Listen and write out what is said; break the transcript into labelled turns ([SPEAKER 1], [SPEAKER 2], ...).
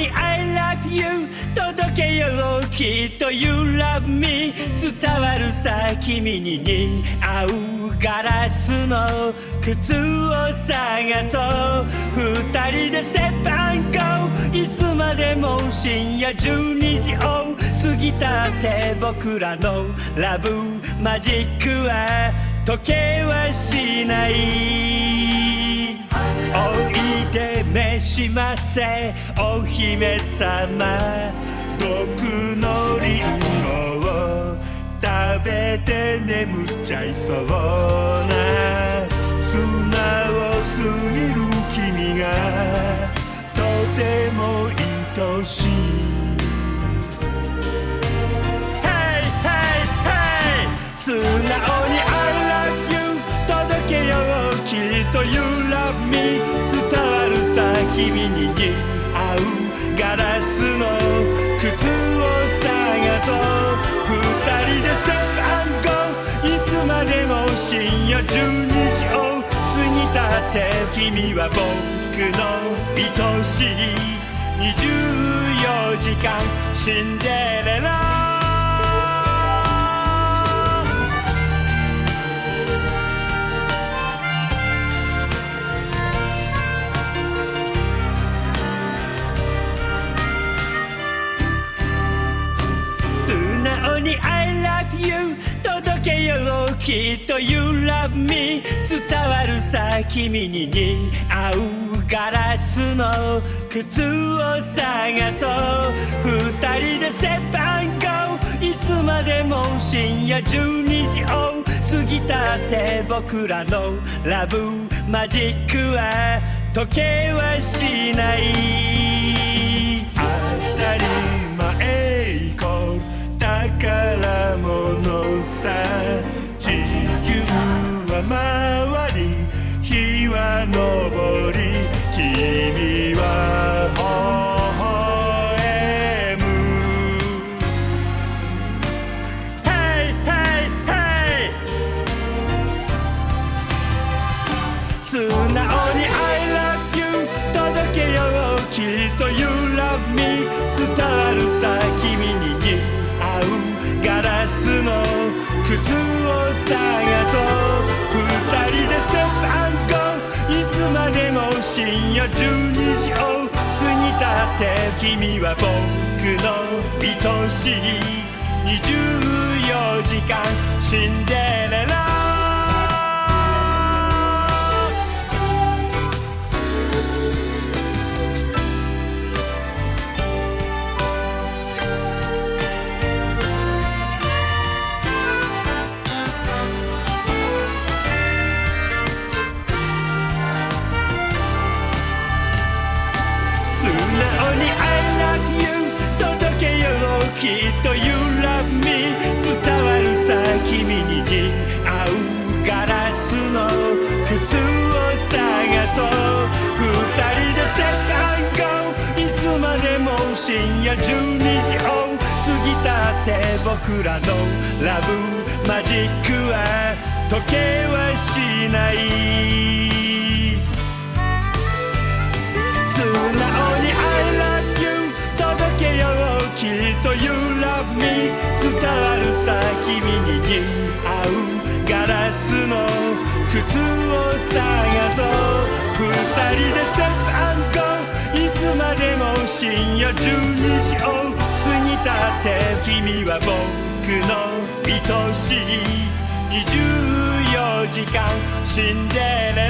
[SPEAKER 1] に I love you 届けようきっと You love me 伝わるさ君に似合うガラスの靴を探そう二人でステップアンコいつまでも深夜12時を過ぎたって僕らのラブマジックは時計はしないおいで召しませ。お姫様。僕のリンゴを食べて眠っちゃいそうな。君に似合う。ガラスの靴を探そう。二人でステップアンゴいつまでも深夜12時を過ぎたって。君は僕の愛しい。24時間。死んで。に I love you 届けようきっと You love me 伝わるさ君に似合うガラスの靴を探そう二人でステップアンゴいつまでも深夜12時を過ぎたって僕らのラブマジックは時計はしない君に似合うガラスの靴を探深夜12時を過ぎたって君は僕の愛しい。24時間シンデレラ12時を過ぎたって僕らのラブマジックは時計はしない。深夜12時を過ぎたって君は僕の愛しい。24時間シンデレラ